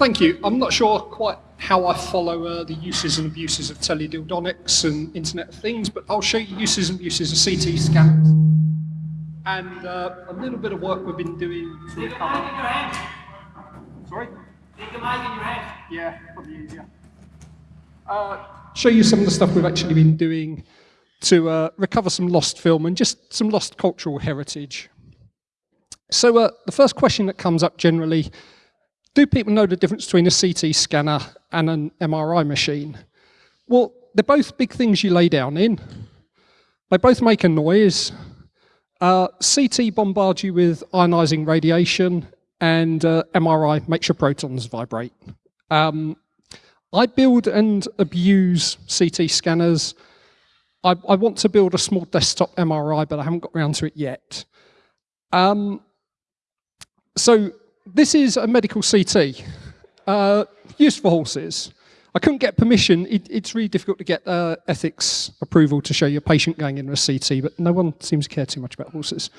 thank you. I'm not sure quite how I follow uh, the uses and abuses of teledildonics and Internet of Things, but I'll show you uses and abuses of CT scanners and uh, a little bit of work we've been doing Take a mic in your hand. Sorry? Take a mic in your hand. Yeah, probably easier. Uh, show you some of the stuff we've actually been doing to uh, recover some lost film and just some lost cultural heritage. So uh, the first question that comes up generally, do people know the difference between a CT scanner and an MRI machine? Well, they're both big things you lay down in. They both make a noise. Uh, CT bombards you with ionizing radiation and uh, MRI makes your protons vibrate. Um, I build and abuse CT scanners. I, I, want to build a small desktop MRI, but I haven't got around to it yet. Um, so this is a medical CT, uh, used for horses. I couldn't get permission. It, it's really difficult to get uh, ethics approval to show your patient going in a CT, but no one seems to care too much about horses.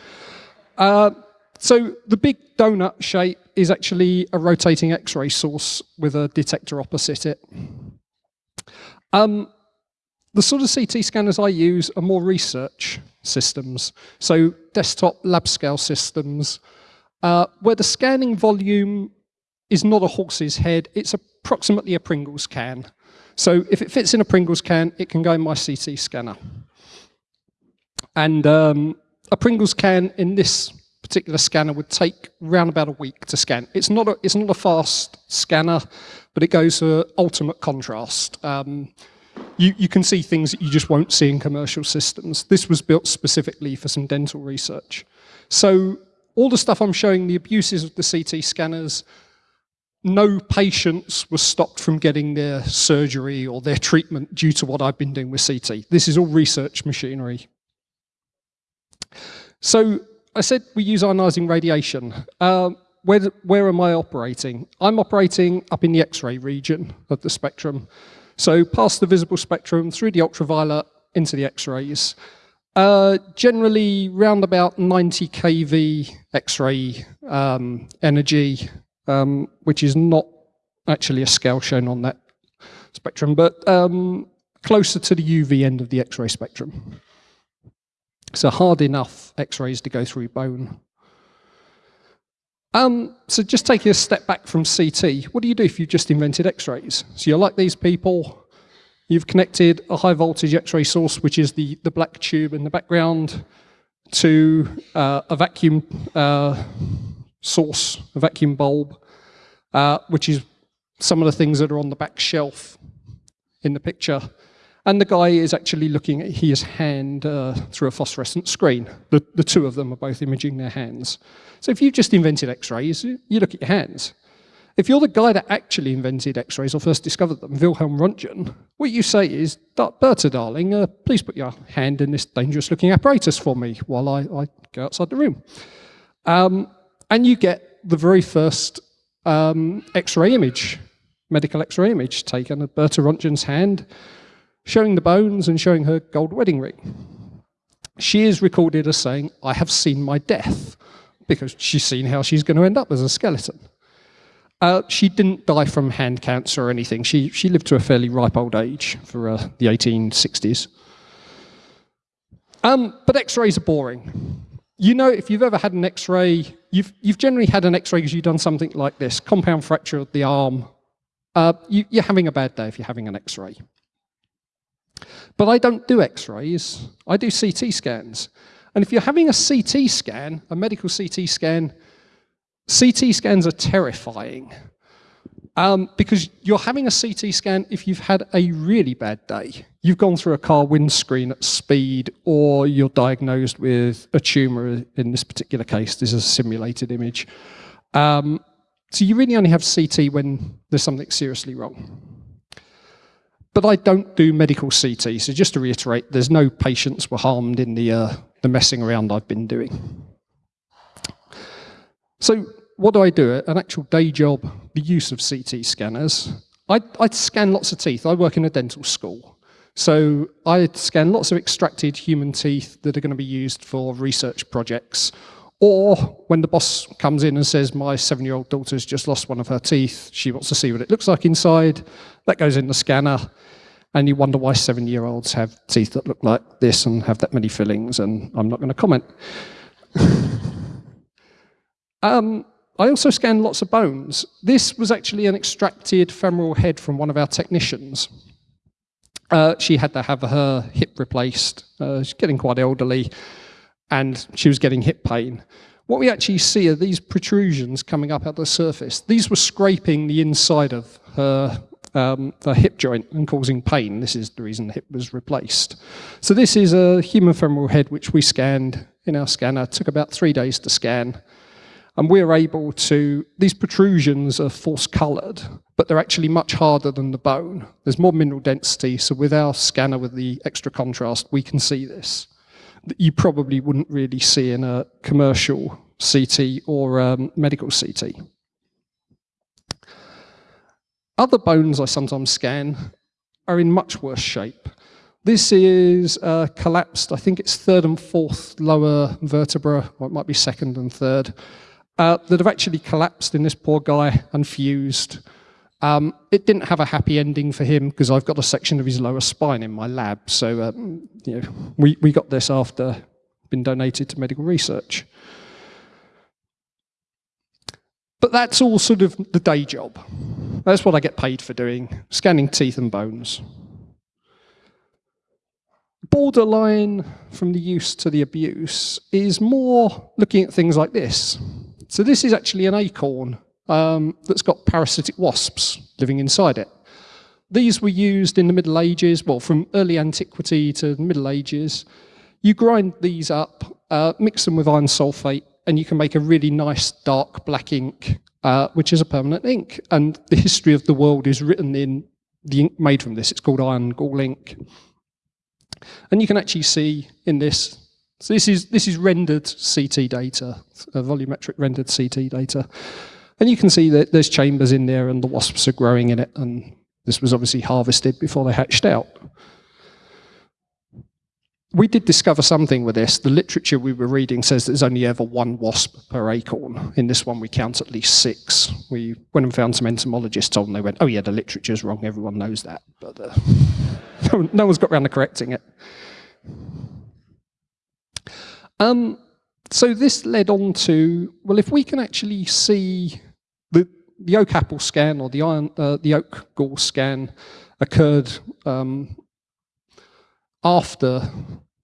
Uh, so the big donut shape is actually a rotating X-ray source with a detector opposite it. Um, the sort of CT scanners I use are more research systems, so desktop lab scale systems, uh, where the scanning volume is not a horse's head, it's approximately a Pringles can. So if it fits in a Pringles can, it can go in my CT scanner. And um, a Pringles can in this particular scanner would take around about a week to scan. It's not a, it's not a fast scanner, but it goes for ultimate contrast. Um, you, you can see things that you just won't see in commercial systems. This was built specifically for some dental research. So all the stuff I'm showing, the abuses of the CT scanners, no patients were stopped from getting their surgery or their treatment due to what I've been doing with CT. This is all research machinery. So I said we use ionizing radiation. Uh, where, where am I operating? I'm operating up in the X-ray region of the spectrum. So past the visible spectrum, through the ultraviolet, into the X-rays. Uh, generally, round about 90 kV X-ray um, energy, um, which is not actually a scale shown on that spectrum, but um, closer to the UV end of the X-ray spectrum. So hard enough X-rays to go through bone. Um, so just taking a step back from CT, what do you do if you've just invented X-rays? So you're like these people, You've connected a high voltage X-ray source, which is the, the black tube in the background, to uh, a vacuum uh, source, a vacuum bulb, uh, which is some of the things that are on the back shelf in the picture. And the guy is actually looking at his hand uh, through a phosphorescent screen. The, the two of them are both imaging their hands. So if you've just invented X-rays, you look at your hands. If you're the guy that actually invented X-rays or first discovered them, Wilhelm Röntgen, what you say is, Bertha, darling, uh, please put your hand in this dangerous-looking apparatus for me while I, I, go outside the room. Um, and you get the very first um, X-ray image, medical X-ray image taken of Bertha Röntgen's hand, showing the bones and showing her gold wedding ring. She is recorded as saying, I have seen my death, because she's seen how she's going to end up as a skeleton. Uh, she didn't die from hand cancer or anything. She, she lived to a fairly ripe old age for uh, the 1860s. Um, but x-rays are boring. You know, if you've ever had an x-ray, you've, you've generally had an x-ray because you've done something like this, compound fracture of the arm. Uh, you, you're having a bad day if you're having an x-ray. But I don't do x-rays, I do CT scans. And if you're having a CT scan, a medical CT scan, CT scans are terrifying um, because you're having a CT scan if you've had a really bad day. You've gone through a car windscreen at speed or you're diagnosed with a tumor in this particular case. This is a simulated image. Um, so you really only have CT when there's something seriously wrong. But I don't do medical CT, so just to reiterate, there's no patients were harmed in the, uh, the messing around I've been doing. So what do I do? An actual day job, the use of CT scanners. I, I scan lots of teeth. I work in a dental school. So I scan lots of extracted human teeth that are going to be used for research projects Or when the boss comes in and says, my seven-year-old daughter's just lost one of her teeth, she wants to see what it looks like inside, that goes in the scanner, and you wonder why seven-year-olds have teeth that look like this and have that many fillings, and I'm not going to comment. um, I also scanned lots of bones. This was actually an extracted femoral head from one of our technicians. Uh, she had to have her hip replaced. Uh, she's getting quite elderly and she was getting hip pain. What we actually see are these protrusions coming up at the surface. These were scraping the inside of her, um, her hip joint and causing pain. This is the reason the hip was replaced. So this is a human femoral head which we scanned in our scanner. It took about three days to scan. And we're able to, these protrusions are false coloured, but they're actually much harder than the bone. There's more mineral density, so with our scanner with the extra contrast, we can see this that you probably wouldn't really see in a commercial CT or um, medical CT. Other bones I sometimes scan are in much worse shape. This is uh, collapsed, I think it's third and fourth lower vertebra, or it might be second and third, uh, that have actually collapsed in this poor guy and fused. Um, it didn't have a happy ending for him because I've got a section of his lower spine in my lab. So um, you know, we, we got this after been donated to medical research. But that's all sort of the day job. That's what I get paid for doing, scanning teeth and bones. Borderline from the use to the abuse is more looking at things like this. So this is actually an acorn um, that's got parasitic wasps living inside it. These were used in the Middle Ages, well, from early antiquity to the Middle Ages. You grind these up, uh, mix them with iron sulfate, and you can make a really nice dark black ink, uh, which is a permanent ink. And the history of the world is written in the ink made from this. It's called iron gall ink. And you can actually see in this, so this is, this is rendered CT data, volumetric rendered CT data. And you can see that there's chambers in there and the wasps are growing in it. And this was obviously harvested before they hatched out. We did discover something with this. The literature we were reading says there's only ever one wasp per acorn. In this one, we count at least six. We went and found some entomologists on, they went, oh yeah, the literature's wrong, everyone knows that. But uh, no one's got around to correcting it. Um, so this led on to, well, if we can actually see the, the oak apple scan or the, iron, uh, the oak gall scan occurred um, after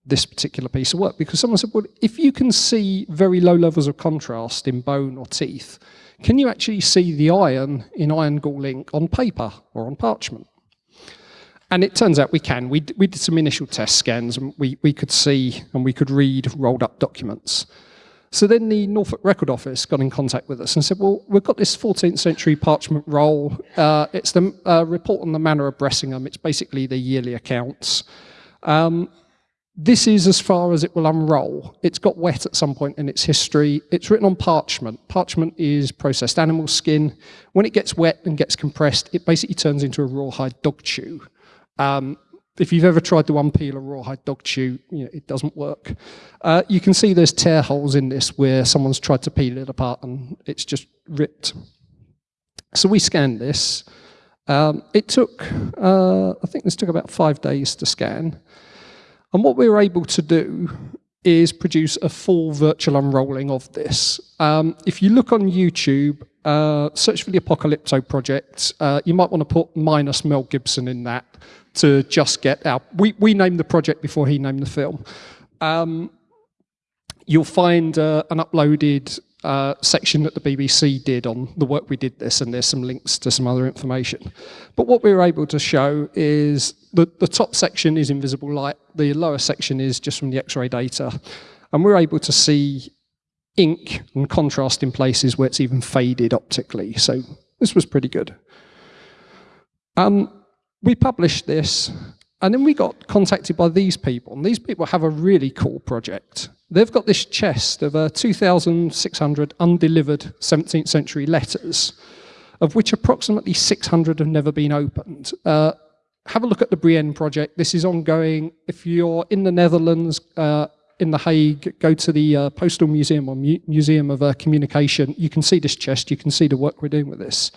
this particular piece of work because someone said, well, if you can see very low levels of contrast in bone or teeth, can you actually see the iron in iron gall ink on paper or on parchment? And it turns out we can. We, we did some initial test scans and we, we could see and we could read rolled up documents. So then the Norfolk Record Office got in contact with us and said, well, we've got this 14th century parchment roll. Uh, it's the uh, report on the manor of Bressingham. It's basically the yearly accounts. Um, this is as far as it will unroll. It's got wet at some point in its history. It's written on parchment. Parchment is processed animal skin. When it gets wet and gets compressed, it basically turns into a rawhide dog chew. Um, if you've ever tried to unpeel a rawhide dog chew, you know, it doesn't work. Uh, you can see there's tear holes in this where someone's tried to peel it apart and it's just ripped. So we scanned this. Um, it took, uh, I think this took about five days to scan. And what we were able to do is produce a full virtual unrolling of this. Um, if you look on YouTube, uh, search for the Apocalypto project, uh, you might want to put minus Mel Gibson in that to just get our, we, we named the project before he named the film. Um, you'll find uh, an uploaded uh, section that the BBC did on the work we did this, and there's some links to some other information. But what we were able to show is that the top section is invisible light, the lower section is just from the X-ray data, and we're able to see ink and contrast in places where it's even faded optically. So this was pretty good. Um, we published this, and then we got contacted by these people, and these people have a really cool project. They've got this chest of uh, 2,600 undelivered 17th century letters, of which approximately 600 have never been opened. Uh, have a look at the Brienne project. This is ongoing. If you're in the Netherlands, uh, in The Hague, go to the uh, Postal Museum or Mu Museum of uh, Communication, you can see this chest, you can see the work we're doing with this.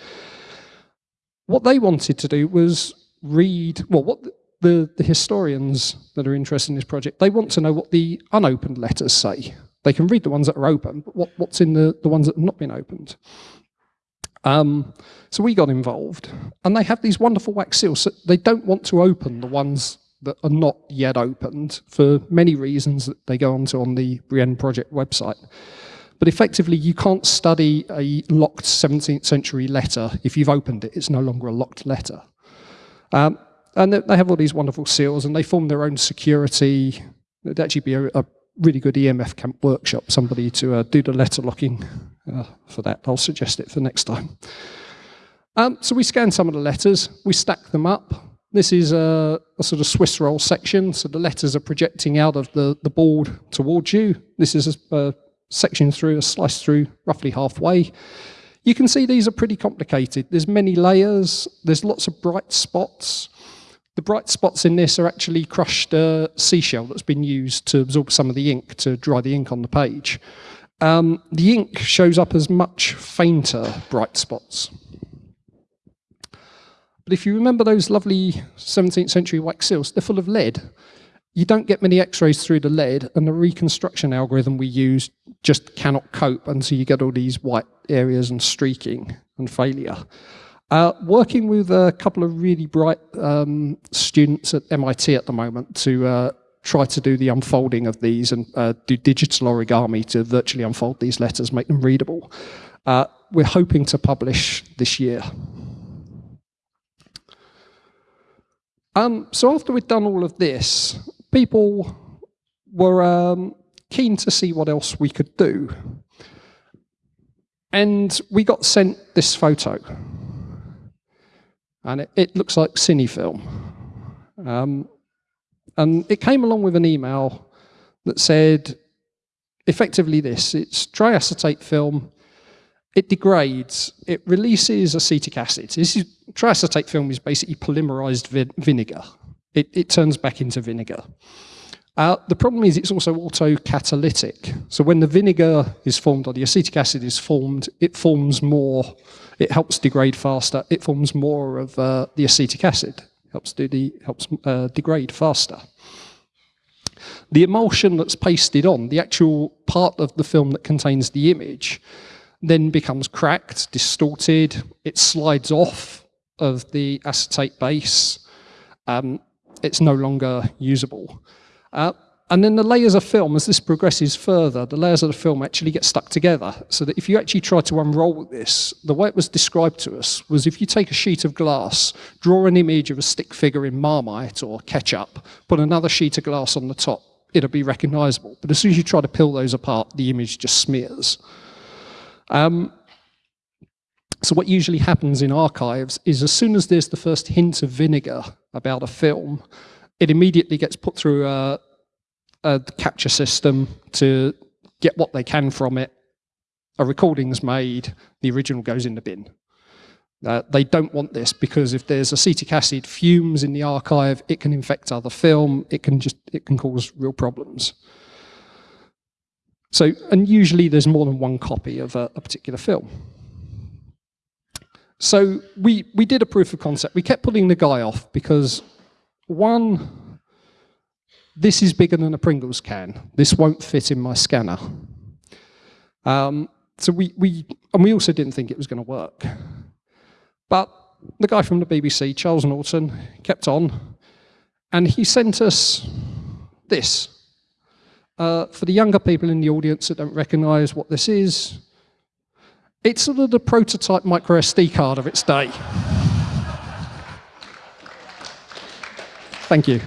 What they wanted to do was read, well, what the, the historians that are interested in this project, they want to know what the unopened letters say. They can read the ones that are open, but what, what's in the, the ones that have not been opened? Um, so we got involved, and they have these wonderful wax seals. So they don't want to open the ones that are not yet opened for many reasons that they go onto on the Brienne project website. But effectively, you can't study a locked 17th century letter. If you've opened it, it's no longer a locked letter. Um, and they have all these wonderful seals, and they form their own security. It'd actually be a, a really good EMF camp workshop, somebody to uh, do the letter locking uh, for that. I'll suggest it for next time. Um, so we scan some of the letters, we stack them up. This is a, a, sort of Swiss roll section, so the letters are projecting out of the, the board towards you. This is a, a section through, a slice through roughly halfway. You can see these are pretty complicated. There's many layers, there's lots of bright spots. The bright spots in this are actually crushed uh, seashell that's been used to absorb some of the ink, to dry the ink on the page. Um, the ink shows up as much fainter bright spots. But if you remember those lovely 17th century wax seals, they're full of lead. You don't get many x-rays through the lead, and the reconstruction algorithm we use just cannot cope, and so you get all these white areas and streaking and failure. Uh, working with a couple of really bright um, students at MIT at the moment to uh, try to do the unfolding of these and uh, do digital origami to virtually unfold these letters, make them readable. Uh, we're hoping to publish this year. Um, so after we've done all of this, people were um, keen to see what else we could do. And we got sent this photo and it, it looks like cine film. Um, and it came along with an email that said effectively this, it's triacetate film, it degrades, it releases acetic acid. This is, triacetate film is basically polymerized vi vinegar. It, it turns back into vinegar. Uh, the problem is it's also autocatalytic. So when the vinegar is formed or the acetic acid is formed, it forms more, it helps degrade faster, it forms more of uh, the acetic acid, helps, do the, helps uh, degrade faster. The emulsion that's pasted on, the actual part of the film that contains the image, then becomes cracked, distorted, it slides off of the acetate base, um, it's no longer usable. Uh, and then the layers of film, as this progresses further, the layers of the film actually get stuck together. So that if you actually try to unroll this, the way it was described to us was if you take a sheet of glass, draw an image of a stick figure in Marmite or ketchup, put another sheet of glass on the top, it'll be recognizable. But as soon as you try to peel those apart, the image just smears. Um, so what usually happens in archives is as soon as there's the first hint of vinegar about a film, it immediately gets put through a, a capture system to get what they can from it. A recording's made, the original goes in the bin. Uh, they don't want this because if there's acetic acid fumes in the archive, it can infect other film, it can just it can cause real problems. So, and usually there's more than one copy of a, a particular film. So we, we did a proof of concept. We kept putting the guy off because one, this is bigger than a Pringles can. This won't fit in my scanner. Um, so we, we, and we also didn't think it was going to work. But the guy from the BBC, Charles Norton, kept on, and he sent us this. Uh, for the younger people in the audience that don't recognize what this is, it's sort of the prototype micro SD card of its day. Thank you.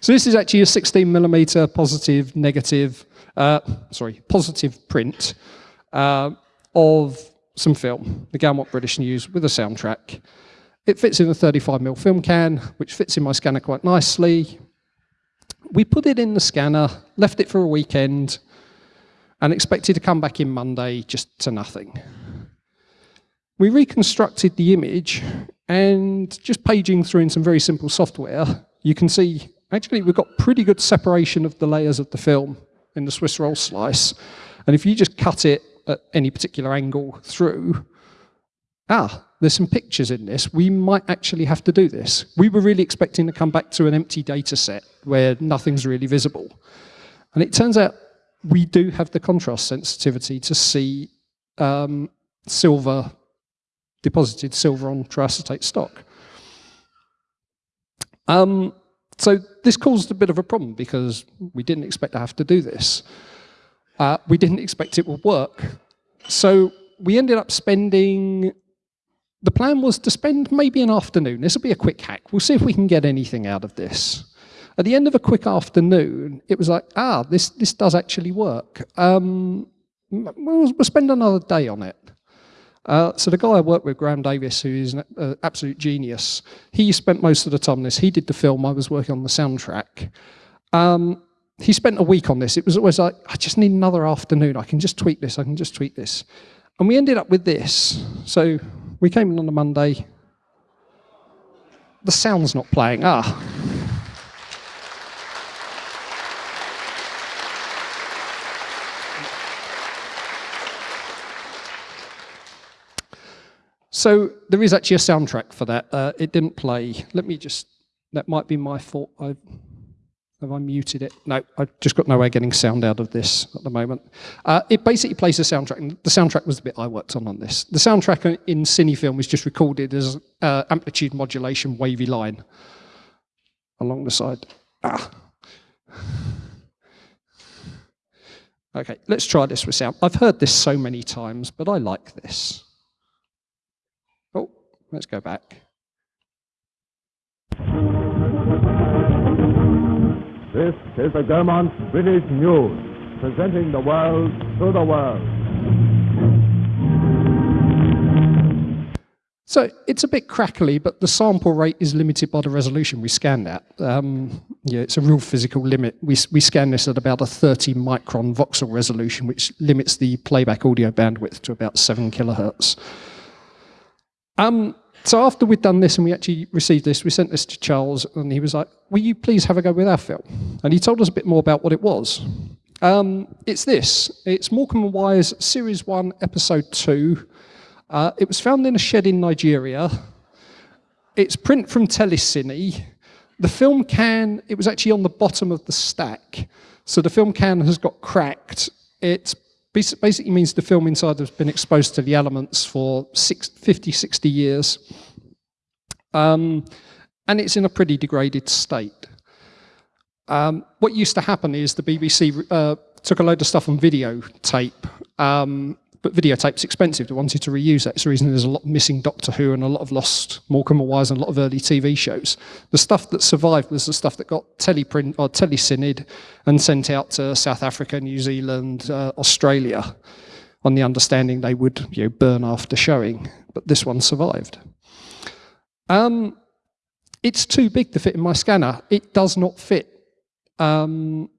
So this is actually a 16 millimeter positive, negative, uh, sorry, positive print uh, of some film, the Gaumont British News with a soundtrack. It fits in a 35mm film can, which fits in my scanner quite nicely. We put it in the scanner, left it for a weekend, and expected to come back in Monday just to nothing. We reconstructed the image and just paging through in some very simple software, you can see actually we've got pretty good separation of the layers of the film in the Swiss roll slice. And if you just cut it at any particular angle through, ah, there's some pictures in this. We might actually have to do this. We were really expecting to come back to an empty data set where nothing's really visible. And it turns out we do have the contrast sensitivity to see um, silver, deposited silver on triacetate stock. Um, so this caused a bit of a problem because we didn't expect to have to do this. Uh, we didn't expect it would work. So we ended up spending, the plan was to spend maybe an afternoon. This will be a quick hack. We'll see if we can get anything out of this. At the end of a quick afternoon, it was like, ah, this, this does actually work. Um, we'll, we'll spend another day on it. Uh, so the guy I work with, Graham Davis, who is an uh, absolute genius, he spent most of the time on this. He did the film, I was working on the soundtrack. Um, he spent a week on this. It was always like, I just need another afternoon. I can just tweak this, I can just tweak this. And we ended up with this. So we came in on a Monday. The sound's not playing. Ah. So there is actually a soundtrack for that. Uh, it didn't play. Let me just, that might be my fault. I've, have I muted it? No, I've just got no way of getting sound out of this at the moment. Uh, it basically plays the soundtrack. And the soundtrack was the bit I worked on on this. The soundtrack in Cinefilm was just recorded as uh, amplitude modulation wavy line along the side. Ah. Okay, let's try this with sound. I've heard this so many times, but I like this. Let's go back. This is the Gaumont British News, presenting the world to the world. So it's a bit crackly, but the sample rate is limited by the resolution we scan at. Um, yeah, it's a real physical limit. We, we scan this at about a 30 micron voxel resolution, which limits the playback audio bandwidth to about 7 kilohertz. Um, so after we'd done this and we actually received this, we sent this to Charles and he was like, will you please have a go with our film? And he told us a bit more about what it was. Um, it's this, it's Morecambe and Wise Series 1, Episode 2. Uh, it was found in a shed in Nigeria. It's print from Telecine. The film can, it was actually on the bottom of the stack. So the film can has got cracked. It's basically means the film inside has been exposed to the elements for six, 50, 60 years. Um, and it's in a pretty degraded state. Um, what used to happen is the BBC uh, took a load of stuff on videotape um, but videotape's expensive. They wanted to reuse that. It's the reason there's a lot missing Doctor Who and a lot of lost Morecambe and Wise and a lot of early TV shows. The stuff that survived was the stuff that got teleprint or telecined and sent out to South Africa, New Zealand, uh, Australia, on the understanding they would you know, burn after showing. But this one survived. Um, it's too big to fit in my scanner. It does not fit um,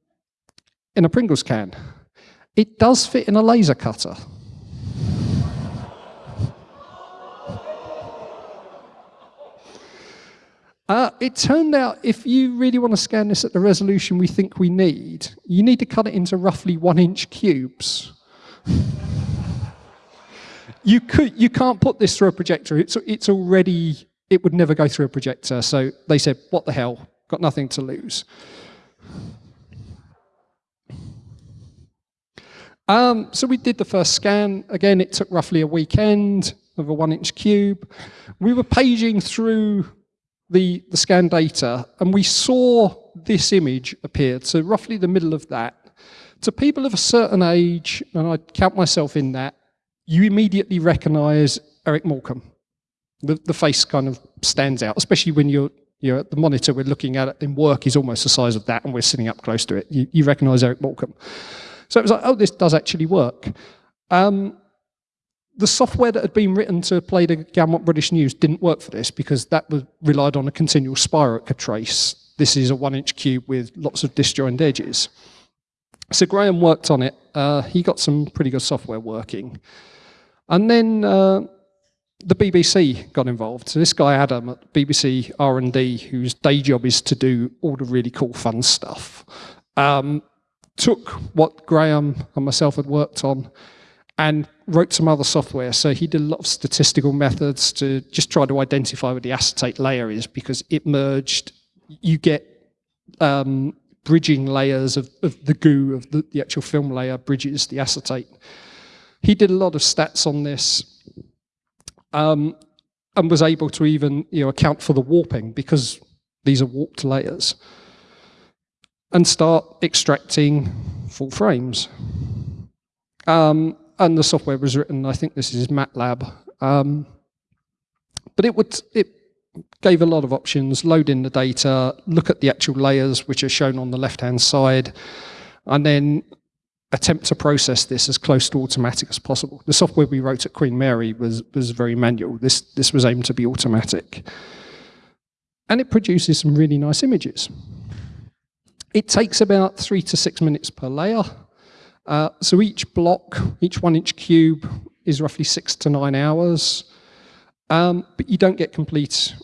in a Pringles can. It does fit in a laser cutter. Uh, it turned out if you really want to scan this at the resolution we think we need, you need to cut it into roughly one inch cubes. you, could, you can't put this through a projector. It's, it's already, it would never go through a projector. So they said, what the hell, got nothing to lose. Um, so we did the first scan. Again, it took roughly a weekend of a one inch cube. We were paging through the, the scan data and we saw this image appear, so roughly the middle of that. To people of a certain age, and I count myself in that, you immediately recognize Eric Morecambe. The, the face kind of stands out, especially when you're, you're at the monitor we're looking at it in work is almost the size of that and we're sitting up close to it. You, you recognize Eric Morecambe. So it was like, oh, this does actually work. Um, the software that had been written to play the Gaumont British News didn't work for this because that was relied on a continual spirochete trace. This is a one inch cube with lots of disjoint edges. So Graham worked on it. Uh, he got some pretty good software working. And then uh, the BBC got involved. So this guy Adam at BBC R&D, whose day job is to do all the really cool fun stuff, um, took what Graham and myself had worked on and wrote some other software. So he did a lot of statistical methods to just try to identify where the acetate layer is because it merged. You get um, bridging layers of, of, the goo of the, the actual film layer bridges the acetate. He did a lot of stats on this um, and was able to even you know, account for the warping because these are warped layers and start extracting full frames. Um, and the software was written, I think this is MATLAB. Um, but it would it gave a lot of options, load in the data, look at the actual layers which are shown on the left-hand side, and then attempt to process this as close to automatic as possible. The software we wrote at Queen Mary was, was very manual. This, this was aimed to be automatic. And it produces some really nice images. It takes about three to six minutes per layer. Uh, so each block, each one inch cube is roughly six to nine hours. Um, but you don't get complete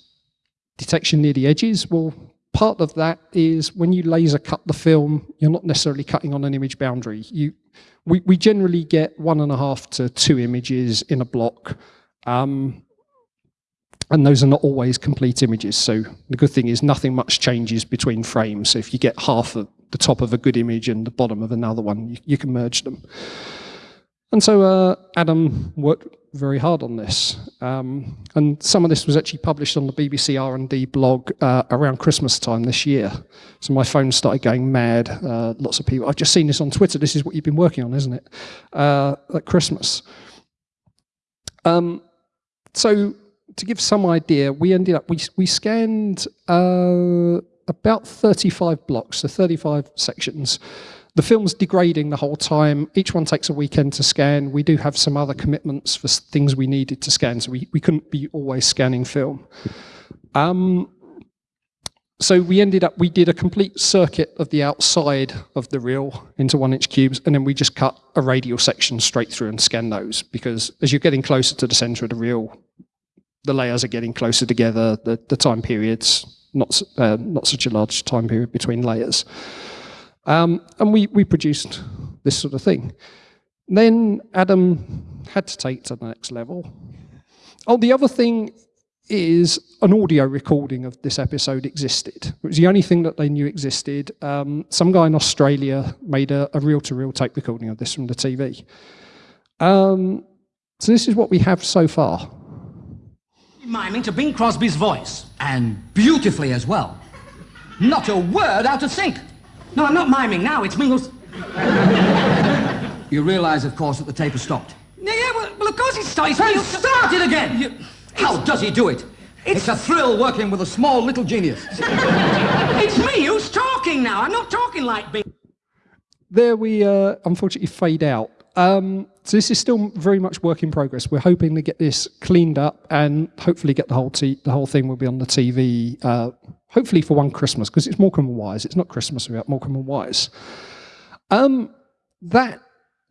detection near the edges. Well, part of that is when you laser cut the film, you're not necessarily cutting on an image boundary. You, we, we generally get one and a half to two images in a block. Um, and those are not always complete images. So the good thing is nothing much changes between frames. So if you get half of the top of a good image and the bottom of another one, you, you can merge them. And so uh, Adam worked very hard on this. Um, and some of this was actually published on the BBC R&D blog uh, around Christmas time this year. So my phone started going mad. Uh, lots of people, I've just seen this on Twitter. This is what you've been working on, isn't it? Uh, at Christmas. Um, so to give some idea, we ended up, we, we scanned uh, about 35 blocks, so 35 sections. The film's degrading the whole time. Each one takes a weekend to scan. We do have some other commitments for things we needed to scan, so we, we couldn't be always scanning film. Um, so we ended up, we did a complete circuit of the outside of the reel into one inch cubes, and then we just cut a radial section straight through and scan those, because as you're getting closer to the center of the reel, the layers are getting closer together, the, the time periods, not, uh, not such a large time period between layers. Um, and we, we produced this sort of thing. Then Adam had to take to the next level. Oh, the other thing is an audio recording of this episode existed. It was the only thing that they knew existed. Um, some guy in Australia made a reel-to-reel -reel tape recording of this from the TV. Um, so this is what we have so far. Miming to Bing Crosby's voice. And beautifully as well. Not a word out of sync. No, I'm not miming now. It's Mingles. you realize, of course, that the tape has stopped. Yeah, yeah well, well of course it stopped. It's started again! You, how does he do it? It's, it's, a thrill working with a small little genius. it's me who's talking now. I'm not talking like Bing. There we uh, unfortunately fade out. Um, so this is still very much work in progress. We're hoping to get this cleaned up and hopefully get the whole the whole thing will be on the TV uh, hopefully for one Christmas, because it's Morecambe and Wise. It's not Christmas without Morecambe and Wise. Um, that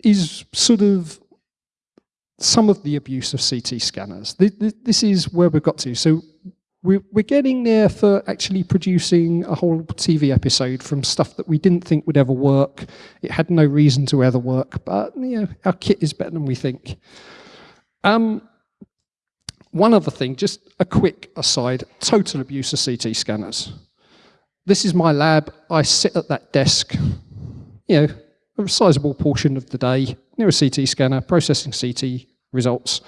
is sort of some of the abuse of CT scanners. This is where we've got to. So we're, getting there for actually producing a whole TV episode from stuff that we didn't think would ever work. It had no reason to ever work, but you know, our kit is better than we think. Um, one other thing, just a quick aside, total abuse of CT scanners. This is my lab. I sit at that desk, you know, a sizable portion of the day near a CT scanner, processing CT results.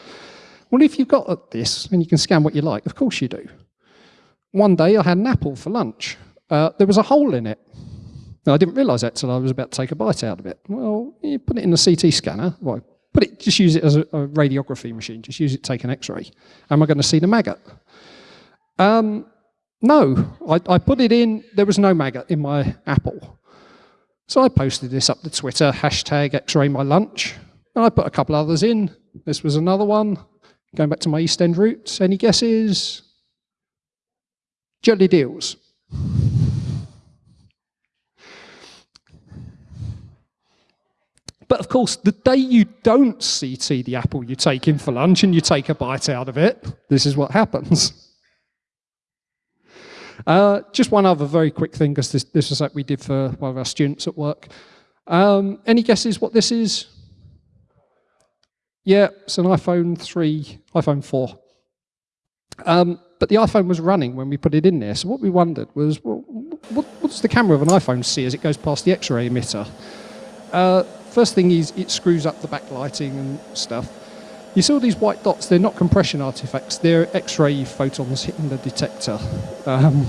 Well, if you've got this and you can scan what you like, of course you do. One day I had an apple for lunch. Uh, there was a hole in it. Now, I didn't realise that until I was about to take a bite out of it. Well, you put it in the CT scanner, well, Put it, just use it as a, a radiography machine. Just use it to take an X-ray. Am I going to see the maggot? Um, no, I, I put it in. There was no maggot in my apple. So I posted this up to Twitter, hashtag X-ray my lunch. And I put a couple others in. This was another one. Going back to my East End roots. Any guesses? Jellied eels. But of course, the day you don't CT the apple you take in for lunch and you take a bite out of it, this is what happens. Uh, just one other very quick thing, because this, this is like we did for one of our students at work. Um, any guesses what this is? Yeah, it's an iPhone 3, iPhone 4. Um, but the iPhone was running when we put it in there. So what we wondered was, well, what, what does the camera of an iPhone see as it goes past the X-ray emitter? Uh, first thing is it screws up the backlighting and stuff. You see all these white dots, they're not compression artifacts, they're X-ray photons hitting the detector. Um,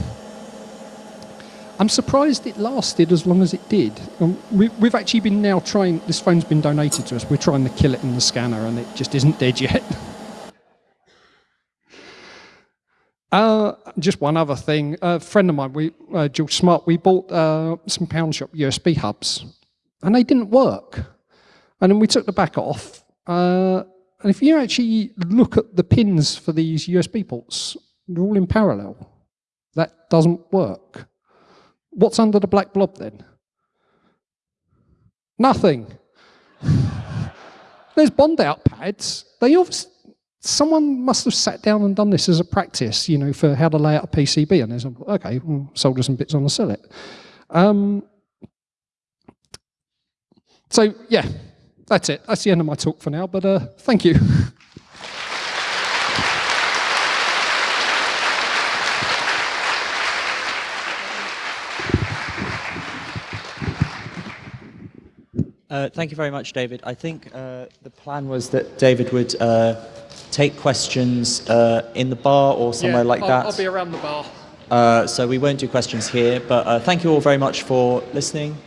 I'm surprised it lasted as long as it did. Um, we, we've actually been now trying, this phone's been donated to us, we're trying to kill it in the scanner and it just isn't dead yet. Uh, just one other thing. A friend of mine, we, uh, George Smart, we bought uh, some pound shop USB hubs and they didn't work. And then we took the back off. Uh, and if you actually look at the pins for these USB ports, they're all in parallel. That doesn't work. What's under the black blob then? Nothing. There's bond out pads. They obviously, someone must have sat down and done this as a practice, you know, for how to lay out a PCB. And there's, okay, well, solder some bits on the sell it. Um, so, yeah, that's it. That's the end of my talk for now, but uh, thank you. Uh, thank you very much, David. I think uh, the plan was that David would uh, take questions uh, in the bar or somewhere Yeah, like I'll, that. I'll be around the bar. Uh, so we won't do questions here, but uh, thank you all very much for listening.